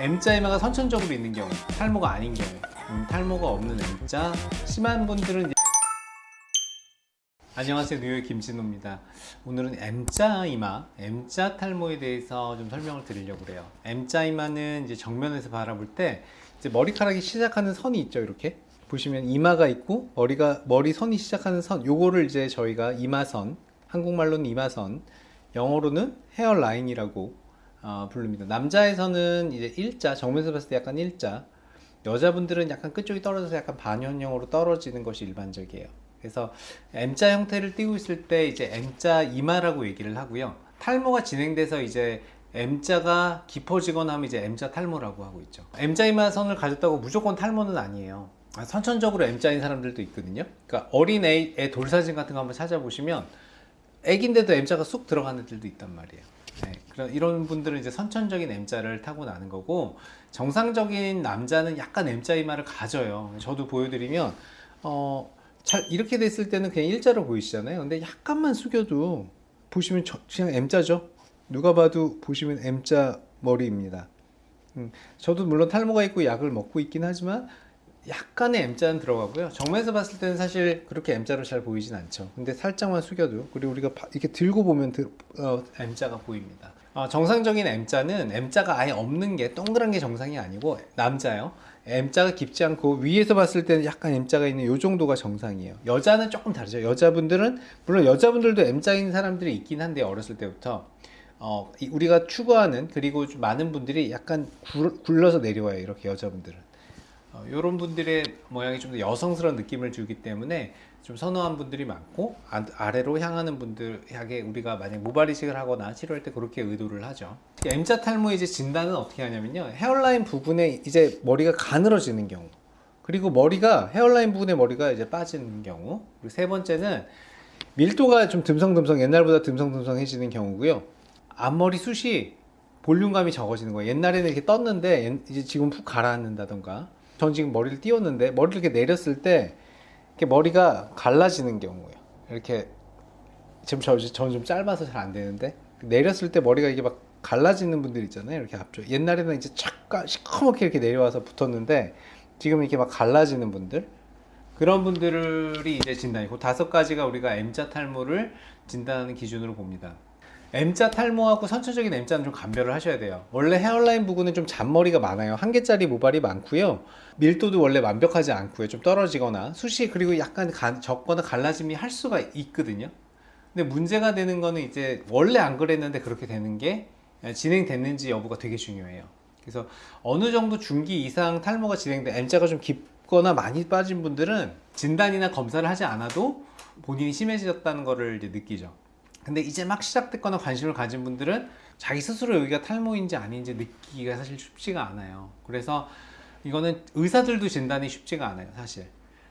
M자 이마가 선천적으로 있는 경우 탈모가 아닌 경우 음, 탈모가 없는 M자 심한 분들은 안녕하세요. 뉴욕 김진호입니다. 오늘은 M자 이마 M자 탈모에 대해서 좀 설명을 드리려고 그래요. M자 이마는 이제 정면에서 바라볼 때 이제 머리카락이 시작하는 선이 있죠 이렇게? 보시면 이마가 있고 머리가 머리 선이 시작하는 선 요거를 이제 저희가 이마선 한국말로는 이마선 영어로는 헤어라인이라고 어, 부릅니다. 남자에서는 이제 일자, 정면에서 봤을 때 약간 일자, 여자분들은 약간 끝쪽이 떨어져서 약간 반현형으로 떨어지는 것이 일반적이에요. 그래서 M자 형태를 띠고 있을 때 이제 M자 이마라고 얘기를 하고요. 탈모가 진행돼서 이제 M자가 깊어지거나 하면 이제 M자 탈모라고 하고 있죠. M자 이마선을 가졌다고 무조건 탈모는 아니에요. 아, 선천적으로 M자인 사람들도 있거든요. 그러니까 어린 애, 애 돌사진 같은 거 한번 찾아보시면 애긴데도 M자가 쑥 들어가는 애들도 있단 말이에요. 네, 그런 이런 분들은 이제 선천적인 M자를 타고 나는 거고 정상적인 남자는 약간 M자 이마를 가져요. 저도 보여드리면 어, 잘 이렇게 됐을 때는 그냥 일자로 보이시잖아요. 근데 약간만 숙여도 보시면 저, 그냥 M자죠. 누가 봐도 보시면 M자 머리입니다. 음, 저도 물론 탈모가 있고 약을 먹고 있긴 하지만 약간의 M자는 들어가고요. 정면에서 봤을 때는 사실 그렇게 M자로 잘 보이진 않죠. 근데 살짝만 숙여도 그리고 우리가 바- 이렇게 들고 보면 들- 어, M자가 보입니다. 어, 정상적인 M자는 M자가 아예 없는 게 동그란 게 정상이 아니고 남자요. M자가 깊지 않고 위에서 봤을 때는 약간 M자가 있는 요 정도가 정상이에요. 여자는 조금 다르죠. 여자분들은 물론 여자분들도 M자인 사람들이 있긴 한데 어렸을 때부터 어, 이- 우리가 추구하는 그리고 좀 많은 분들이 약간 굴, 굴러서 내려와요. 이렇게 여자분들은. 어, 이런 분들의 모양이 좀 더 여성스러운 느낌을 주기 때문에 좀 선호한 분들이 많고 아, 아래로 향하는 분들에게 우리가 만약 모발 이식을 하거나 치료할 때 그렇게 의도를 하죠. M자 탈모 이제 진단은 어떻게 하냐면요. 헤어라인 부분에 이제 머리가 가늘어지는 경우, 그리고 머리가 헤어라인 부분에 머리가 이제 빠지는 경우, 그리고 세 번째는 밀도가 좀 듬성듬성 옛날보다 듬성듬성해지는 경우고요. 앞머리 숱이 볼륨감이 적어지는 거예요. 옛날에는 이렇게 떴는데 옛- 이제 지금 푹 가라앉는다던가. 전 지금 머리를 띄웠는데 머리를 이렇게 내렸을 때 이렇게 머리가 갈라지는 경우예요. 이렇게 지금 저 저는 좀 짧아서 잘 안 되는데 내렸을 때 머리가 이게 막 갈라지는 분들 있잖아요. 이렇게 앞쪽. 옛날에는 이제 착 시커멓게 이렇게 내려와서 붙었는데 지금 이렇게 막 갈라지는 분들 그런 분들이 이제 진단이고 다섯 가지가 우리가 M자 탈모를 진단하는 기준으로 봅니다. M자 탈모하고 선천적인 M자는 좀 감별을 하셔야 돼요. 원래 헤어라인 부분은 좀 잔머리가 많아요. 한 개짜리 모발이 많고요. 밀도도 원래 완벽하지 않고요. 좀 떨어지거나 숱이 그리고 약간 가- 적거나 갈라짐이 할 수가 있거든요. 근데 문제가 되는 거는 이제 원래 안 그랬는데 그렇게 되는 게 진행됐는지 여부가 되게 중요해요. 그래서 어느 정도 중기 이상 탈모가 진행돼 M자가 좀 깊거나 많이 빠진 분들은 진단이나 검사를 하지 않아도 본인이 심해졌다는 거를 이제 느끼죠. 근데 이제 막 시작됐거나 관심을 가진 분들은 자기 스스로 여기가 탈모인지 아닌지 느끼기가 사실 쉽지가 않아요. 그래서 이거는 의사들도 진단이 쉽지가 않아요, 사실.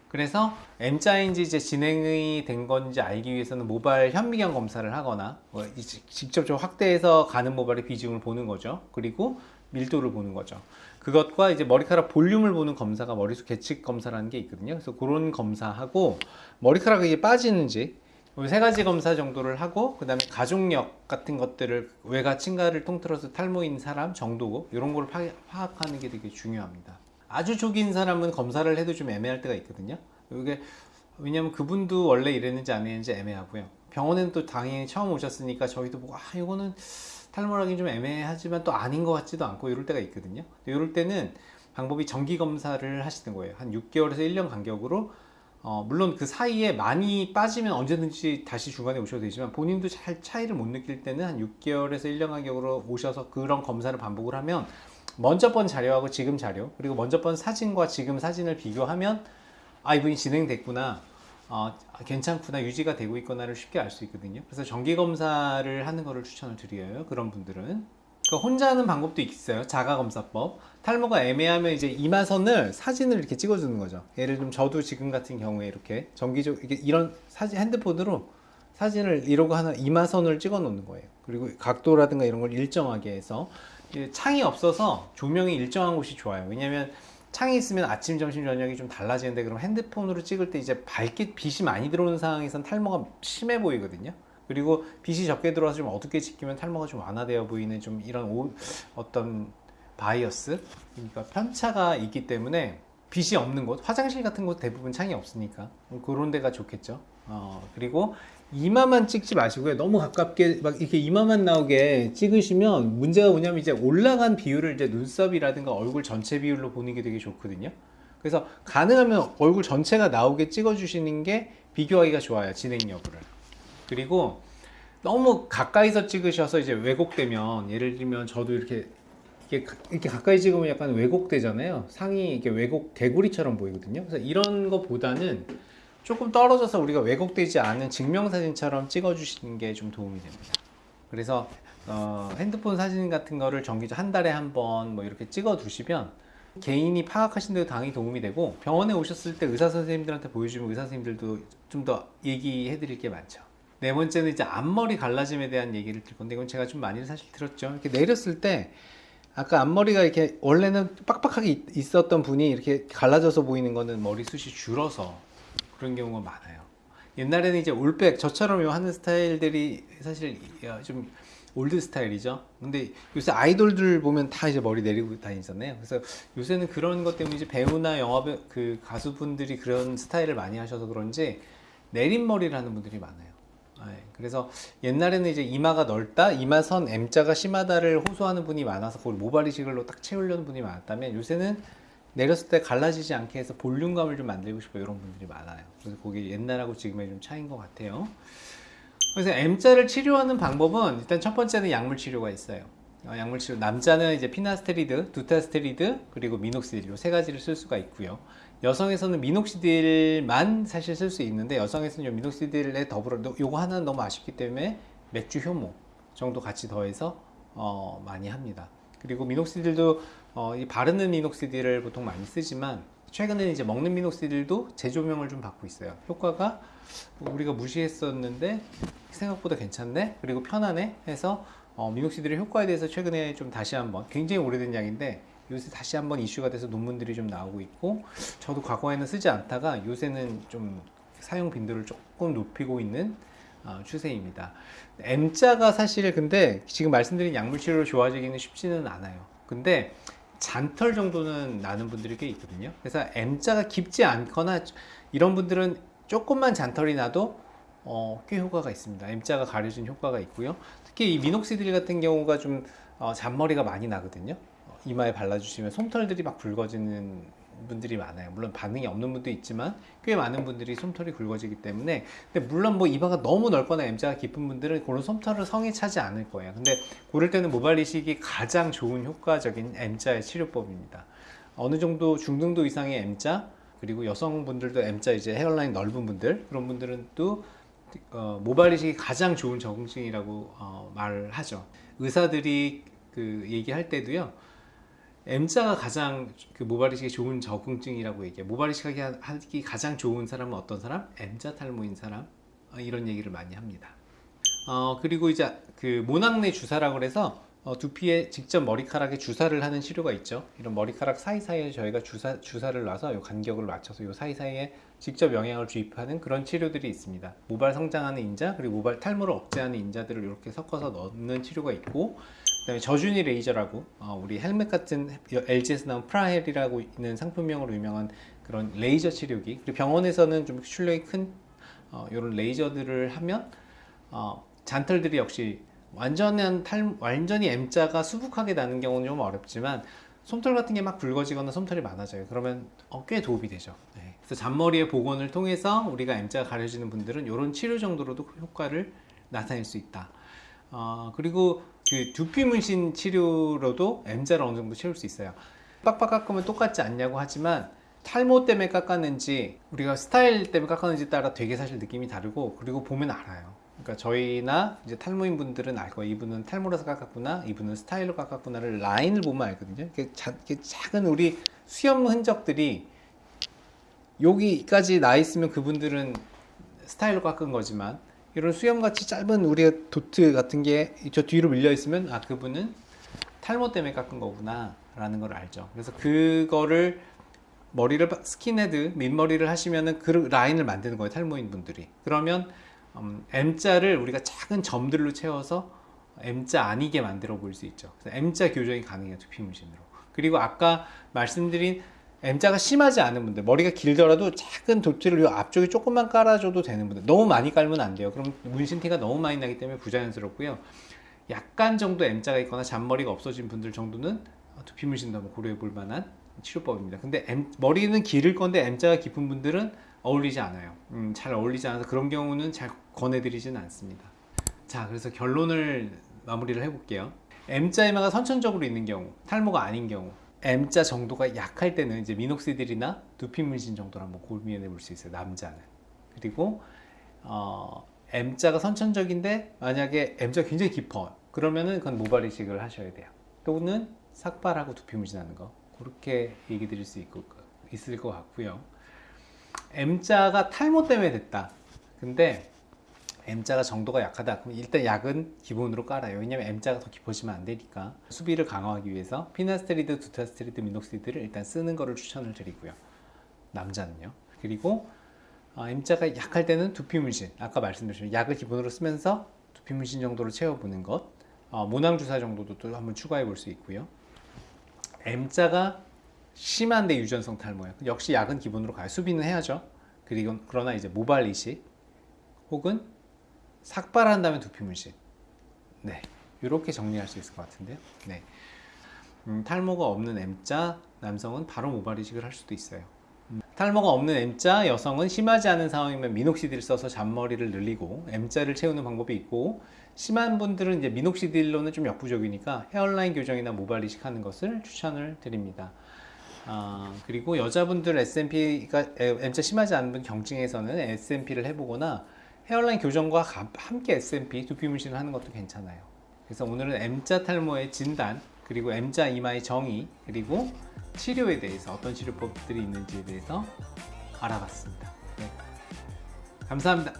그래서 M자인지 이제 진행이 된 건지 알기 위해서는 모발 현미경 검사를 하거나 뭐 직접 좀 확대해서 가는 모발의 비중을 보는 거죠. 그리고 밀도를 보는 거죠. 그것과 이제 머리카락 볼륨을 보는 검사가 머리숱 계측 검사라는 게 있거든요. 그래서 그런 검사하고 머리카락이 빠지는지 이 세 가지 검사 정도를 하고 그 다음에 가족력 같은 것들을 외가 친가를 통틀어서 탈모인 사람 정도고 이런 걸 파, 파악하는 게 되게 중요합니다. 아주 초기인 사람은 검사를 해도 좀 애매할 때가 있거든요. 이게 왜냐면 그분도 원래 이랬는지 안 이랬는지 애매하고요. 병원에는 또 당연히 처음 오셨으니까 저희도 보고 아 이거는 탈모라기 좀 애매하지만 또 아닌 것 같지도 않고 이럴 때가 있거든요. 이럴 때는 방법이 정기 검사를 하시는 거예요. 한 6개월에서 1년 간격으로 어, 물론 그 사이에 많이 빠지면 언제든지 다시 중간에 오셔도 되지만 본인도 잘 차이를 못 느낄 때는 한 6개월에서 1년 간격으로 오셔서 그런 검사를 반복을 하면 먼저 번 자료하고 지금 자료 그리고 먼저 번 사진과 지금 사진을 비교하면 아 이분이 진행됐구나 어, 괜찮구나 유지가 되고 있구나를 쉽게 알 수 있거든요. 그래서 정기 검사를 하는 거를 추천을 드려요 그런 분들은 그 혼자 하는 방법도 있어요. 자가검사법. 탈모가 애매하면 이제 이마선을 사진을 이렇게 찍어주는 거죠. 예를 들면 저도 지금 같은 경우에 이렇게 정기적 이게 이런 사진 핸드폰으로 사진을 이러고 하나 이마선을 찍어 놓는 거예요. 그리고 각도라든가 이런 걸 일정하게 해서 창이 없어서 조명이 일정한 곳이 좋아요. 왜냐면 창이 있으면 아침, 점심, 저녁이 좀 달라지는데 그럼 핸드폰으로 찍을 때 이제 밝게 빛이 많이 들어오는 상황에선 탈모가 심해 보이거든요. 그리고 빛이 적게 들어와서 좀 어둡게 찍히면 탈모가 좀 완화되어 보이는 좀 이런 오- 어떤 바이어스 그러니까 편차가 있기 때문에 빛이 없는 곳 화장실 같은 곳 대부분 창이 없으니까 그런 데가 좋겠죠. 어, 그리고 이마만 찍지 마시고요. 너무 가깝게 막 이렇게 이마만 나오게 찍으시면 문제가 뭐냐면 이제 올라간 비율을 이제 눈썹이라든가 얼굴 전체 비율로 보는 게 되게 좋거든요. 그래서 가능하면 얼굴 전체가 나오게 찍어 주시는 게 비교하기가 좋아요 진행 여부를 그리고 너무 가까이서 찍으셔서 이제 왜곡되면 예를 들면 저도 이렇게 이렇게, 가까이 찍으면 약간 왜곡되잖아요. 상이 이렇게 왜곡 개구리처럼 보이거든요. 그래서 이런 것보다는 조금 떨어져서 우리가 왜곡되지 않은 증명사진처럼 찍어 주시는 게 좀 도움이 됩니다. 그래서 어, 핸드폰 사진 같은 거를 정기적 한 달에 한 번 뭐 이렇게 찍어 두시면 개인이 파악하신 데도 당연히 도움이 되고 병원에 오셨을 때 의사 선생님들한테 보여주면 의사 선생님들도 좀 더 얘기해 드릴 게 많죠. 네 번째는 이제 앞머리 갈라짐에 대한 얘기를 드릴 건데 이건 제가 좀 많이 사실 들었죠. 이렇게 내렸을 때 아까 앞머리가 이렇게 원래는 빡빡하게 있- 있었던 분이 이렇게 갈라져서 보이는 거는 머리숱이 줄어서 그런 경우가 많아요. 옛날에는 이제 올백 저처럼 요 하는 스타일들이 사실 어, 좀 old style이죠. 근데 요새 아이돌들 보면 다 이제 머리 내리고 다니잖아요. 그래서 요새는 그런 것 때문에 이제 배우나 영화 그 가수분들이 그런 스타일을 많이 하셔서 그런지 내린 머리를 하는 분들이 많아요. 네, 그래서 옛날에는 이제 이마가 넓다, 이마선 M자가 심하다를 호소하는 분이 많아서 그걸 모발 이식으로 딱 채우려는 분이 많았다면 요새는 내렸을 때 갈라지지 않게 해서 볼륨감을 좀 만들고 싶어 이런 분들이 많아요. 그래서 그게 옛날하고 지금의 좀 차이인 것 같아요. 그래서 M자를 치료하는 방법은 일단 첫 번째는 약물 치료가 있어요. 어, 약물 치료 남자는 이제 피나스테리드, 두타스테리드 그리고 미녹시딜 이세 가지를 쓸 수가 있고요. 여성에서는 미녹시딜만 사실 쓸 수 있는데 여성에서는 이 미녹시딜에 더불어 너- 요거 하나는 너무 아쉽기 때문에 맥주 효모 정도 같이 더해서 어, 많이 합니다. 그리고 미녹시딜도 어, 이 바르는 미녹시딜을 보통 많이 쓰지만 최근에는 이제 먹는 미녹시딜도 재조명을 좀 받고 있어요. 효과가 우리가 무시했었는데 생각보다 괜찮네 그리고 편하네 해서 어, 미녹시딜의 효과에 대해서 최근에 좀 다시 한번 굉장히 오래된 약인데 요새 다시 한번 이슈가 돼서 논문들이 좀 나오고 있고 저도 과거에는 쓰지 않다가 요새는 좀 사용 빈도를 조금 높이고 있는 어, 추세입니다. M자가 사실 근데 지금 말씀드린 약물 치료로 좋아지기는 쉽지는 않아요. 근데 잔털 정도는 나는 분들이 꽤 있거든요. 그래서 M자가 깊지 않거나 이런 분들은 조금만 잔털이 나도 어, 꽤 효과가 있습니다. M자가 가려진 효과가 있고요. 특히 이 미녹시딜 같은 경우가 좀 어, 잔머리가 많이 나거든요. 어, 이마에 발라주시면 솜털들이 막 굵어지는 분들이 많아요. 물론 반응이 없는 분도 있지만 꽤 많은 분들이 솜털이 굵어지기 때문에 근데 물론 뭐 이마가 너무 넓거나 M자가 깊은 분들은 그런 솜털을 성에 차지 않을 거예요. 근데 그럴 때는 모발 이식이 가장 좋은 효과적인 M자의 치료법입니다. 어느 정도 중등도 이상의 M자 그리고 여성분들도 M자 이제 헤어라인 넓은 분들 그런 분들은 또 어, 모발 이식이 가장 좋은 적응증이라고 어, 말을 하죠. 의사들이 그 얘기할 때도요. M자가 가장 그 모발 이식이 좋은 적응증이라고 얘기해요. 모발 이식하기 하기 가장 좋은 사람은 어떤 사람? M자 탈모인 사람. 어, 이런 얘기를 많이 합니다. 어, 그리고 이제 그 모낭내 주사라고 그래서 어, 두피에 직접 머리카락에 주사를 하는 치료가 있죠. 이런 머리카락 사이사이에 저희가 주사, 주사를 놔서 요 간격을 맞춰서 요 사이사이에 직접 영양을 주입하는 그런 치료들이 있습니다. 모발 성장하는 인자 그리고 모발 탈모를 억제하는 인자들을 이렇게 섞어서 넣는 치료가 있고 그다음에 저준위 레이저라고 어, 우리 헬멧 같은 LG에서 나온 프라엘이라고 있는 상품명으로 유명한 그런 레이저 치료기 그리고 병원에서는 좀 출력이 큰 어, 이런 레이저들을 하면 어, 잔털들이 역시 완전한 탈 완전히 M자가 수북하게 나는 경우는 좀 어렵지만 솜털 같은 게막 굵어지거나 솜털이 많아져요. 그러면 어, 꽤 도움이 되죠. 네. 그래서 잔머리의 복원을 통해서 우리가 M자가 가려지는 분들은 이런 치료 정도로도 효과를 나타낼 수 있다. 어, 그리고 그 두피 문신 치료로도 M자를 어느 정도 채울 수 있어요. 빡빡 깎으면 똑같지 않냐고 하지만 탈모 때문에 깎았는지 우리가 스타일 때문에 깎았는지 따라 되게 사실 느낌이 다르고 그리고 보면 알아요. 그러니까 저희나 이제 탈모인 분들은 알 거예요. 이분은 탈모라서 깎았구나, 이분은 스타일로 깎았구나를 라인을 보면 알거든요. 이렇게, 자- 이렇게 작은 우리 수염 흔적들이 여기까지 나 있으면 그분들은 스타일로 깎은 거지만 이런 수염같이 짧은 우리가 도트 같은 게 저 뒤로 밀려 있으면 아 그분은 탈모 때문에 깎은 거구나 라는 걸 알죠. 그래서 그거를 머리를 바- 스킨헤드 민머리를 하시면은 그 라인을 만드는 거예요 탈모인 분들이. 그러면 음, M자를 우리가 작은 점들로 채워서 M자 아니게 만들어 볼 수 있죠. 그래서 M자 교정이 가능해요 두피 문신으로. 그리고 아까 말씀드린 M자가 심하지 않은 분들 머리가 길더라도 작은 도트를 요 앞쪽에 조금만 깔아줘도 되는 분들 너무 많이 깔면 안 돼요. 그럼 문신티가 너무 많이 나기 때문에 부자연스럽고요. 약간 정도 M자가 있거나 잔머리가 없어진 분들 정도는 두피 문신도 한번 고려해 볼 만한 치료법입니다. 근데 M, 머리는 기를 건데 M자가 깊은 분들은 어울리지 않아요. 음, 잘 어울리지 않아서 그런 경우는 잘 권해드리지는 않습니다. 자 그래서 결론을 마무리를 해볼게요. M자 이마가 선천적으로 있는 경우 탈모가 아닌 경우 M자 정도가 약할 때는 이제 미녹시딜이나 두피 문신 정도를 한번 고민해 볼 수 있어요 남자는. 그리고 어, M자가 선천적인데 만약에 M자가 굉장히 깊어. 그러면은 그건 모발 이식을 하셔야 돼요. 또는 삭발하고 두피 문신하는 거. 그렇게 얘기 드릴 수 있고, 있을 것 같고요. M자가 탈모 때문에 됐다. 근데 M자가 정도가 약하다. 그럼 일단 약은 기본으로 깔아요. 왜냐면 M자가 더 깊어지면 안 되니까. 수비를 강화하기 위해서 피나스테리드, 두타스테리드, 미녹시드를 일단 쓰는 거를 추천을 드리고요. 남자는요. 그리고 어, M자가 약할 때는 두피 문신. 아까 말씀드린 약을 기본으로 쓰면서 두피 문신 정도로 채워보는 것. 어, 모낭 주사 정도도 또 한번 추가해 볼 수 있고요. M자가 심한데 유전성 탈모예요. 역시 약은 기본으로 가요. 수비는 해야죠. 그리고 그러나 이제 모발 이식 혹은 삭발한 다음에 두피 문신. 네 이렇게 정리할 수 있을 것 같은데요 네. 음, 탈모가 없는 M자 남성은 바로 모발 이식을 할 수도 있어요. 음, 탈모가 없는 M자 여성은 심하지 않은 상황이면 미녹시딜 써서 잔머리를 늘리고 M자를 채우는 방법이 있고 심한 분들은 이제 미녹시딜로는 좀 역부족이니까 헤어라인 교정이나 모발 이식하는 것을 추천을 드립니다. 아, 그리고 여자분들 S&P가 M자 심하지 않은 분 경증에서는 S&P를 해보거나 헤어라인 교정과 가- 함께 S&P 두피 문신을 하는 것도 괜찮아요. 그래서 오늘은 M자 탈모의 진단 그리고 M자 이마의 정의 그리고 치료에 대해서 어떤 치료법들이 있는지에 대해서 알아봤습니다. 네. 감사합니다.